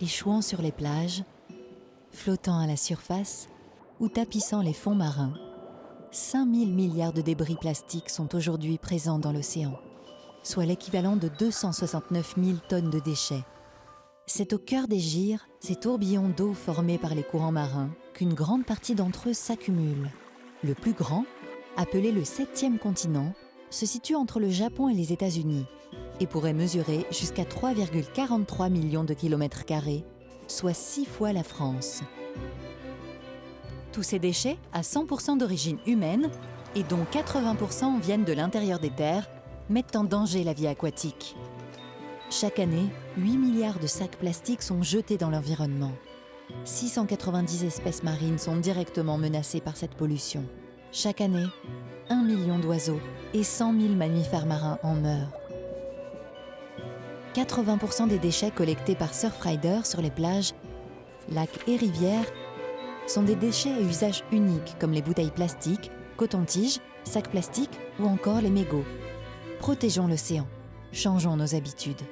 échouant sur les plages, flottant à la surface ou tapissant les fonds marins, 5000 milliards de débris plastiques sont aujourd'hui présents dans l'océan, soit l'équivalent de 269 000 tonnes de déchets. C'est au cœur des gyres, ces tourbillons d'eau formés par les courants marins, qu'une grande partie d'entre eux s'accumule. Le plus grand, appelé le septième continent, se situe entre le Japon et les États-Unis et pourrait mesurer jusqu'à 3,43 millions de kilomètres carrés, soit six fois la France. Tous ces déchets, à 100% d'origine humaine, et dont 80% viennent de l'intérieur des terres, mettent en danger la vie aquatique. Chaque année, 8 milliards de sacs plastiques sont jetés dans l'environnement. 690 espèces marines sont directement menacées par cette pollution. Chaque année, 1 million d'oiseaux et 100 000 mammifères marins en meurent. 80% des déchets collectés par Surfrider sur les plages, lacs et rivières sont des déchets à usage unique comme les bouteilles plastiques, coton-tiges, sacs plastiques ou encore les mégots. Protégeons l'océan. Changeons nos habitudes.